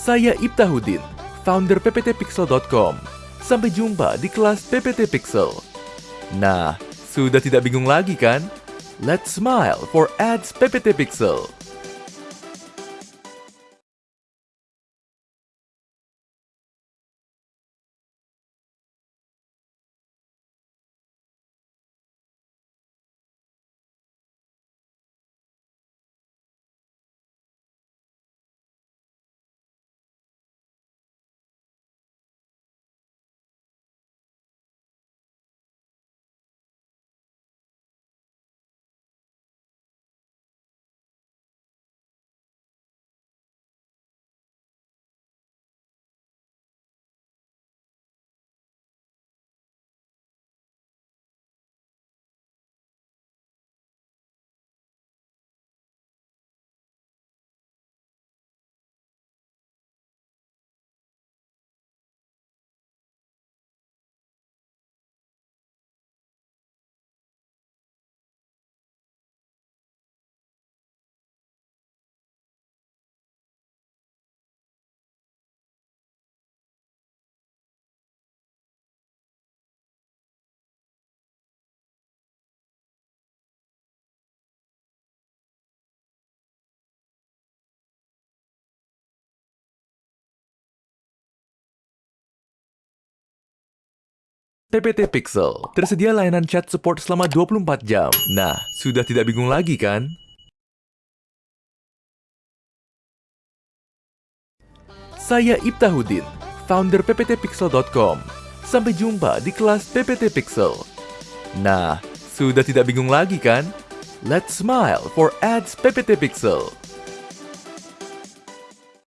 Saya Ibtahudin, founder pptpixel.com. Sampai jumpa di kelas PPT Pixel. Nah, sudah tidak bingung lagi kan? Let's smile for ads PPT Pixel. PPT Pixel tersedia layanan chat support selama 24 jam. Nah, sudah tidak bingung lagi kan? Saya Ibtahudin, founder pptpixel.com. Sampai jumpa di kelas PPT Pixel. Nah, sudah tidak bingung lagi kan? Let's smile for ads PPT Pixel.